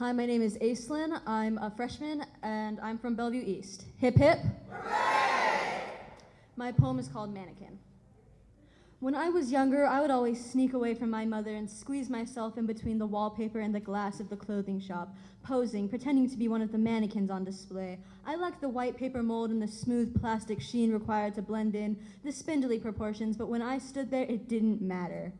Hi, my name is Aislinn. I'm a freshman and I'm from Bellevue East. Hip hip. My poem is called Mannequin. When I was younger, I would always sneak away from my mother and squeeze myself in between the wallpaper and the glass of the clothing shop, posing, pretending to be one of the mannequins on display. I liked the white paper mold and the smooth plastic sheen required to blend in, the spindly proportions, but when I stood there, it didn't matter.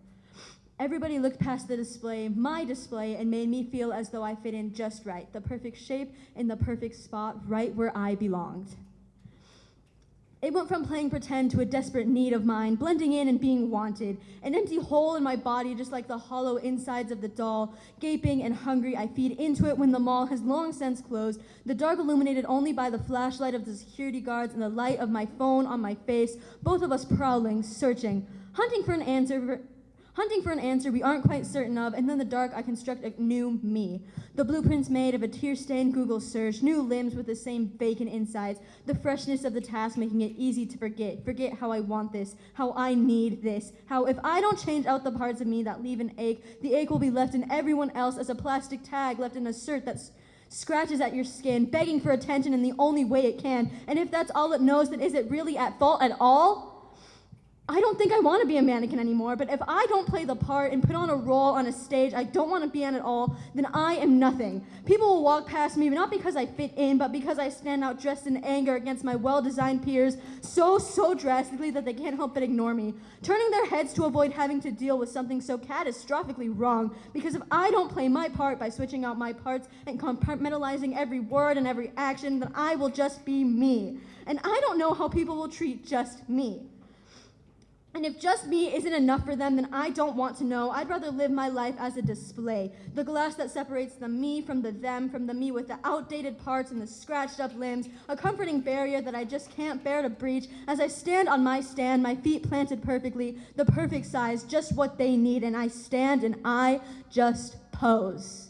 Everybody looked past the display, my display, and made me feel as though I fit in just right, the perfect shape in the perfect spot, right where I belonged. It went from playing pretend to a desperate need of mine, blending in and being wanted. An empty hole in my body, just like the hollow insides of the doll. Gaping and hungry, I feed into it when the mall has long since closed. The dark illuminated only by the flashlight of the security guards and the light of my phone on my face. Both of us prowling, searching, hunting for an answer Hunting for an answer we aren't quite certain of, and in the dark I construct a new me. The blueprints made of a tear-stained Google search, new limbs with the same vacant insides, the freshness of the task making it easy to forget, forget how I want this, how I need this, how if I don't change out the parts of me that leave an ache, the ache will be left in everyone else as a plastic tag left in a shirt that's scratches at your skin, begging for attention in the only way it can. And if that's all it knows, then is it really at fault at all? I don't think I want to be a mannequin anymore, but if I don't play the part and put on a role on a stage I don't want to be on at all, then I am nothing. People will walk past me not because I fit in, but because I stand out dressed in anger against my well-designed peers so, so drastically that they can't help but ignore me, turning their heads to avoid having to deal with something so catastrophically wrong, because if I don't play my part by switching out my parts and compartmentalizing every word and every action, then I will just be me. And I don't know how people will treat just me. And if just me isn't enough for them, then I don't want to know. I'd rather live my life as a display. The glass that separates the me from the them, from the me with the outdated parts and the scratched up limbs, a comforting barrier that I just can't bear to breach as I stand on my stand, my feet planted perfectly, the perfect size, just what they need, and I stand and I just pose.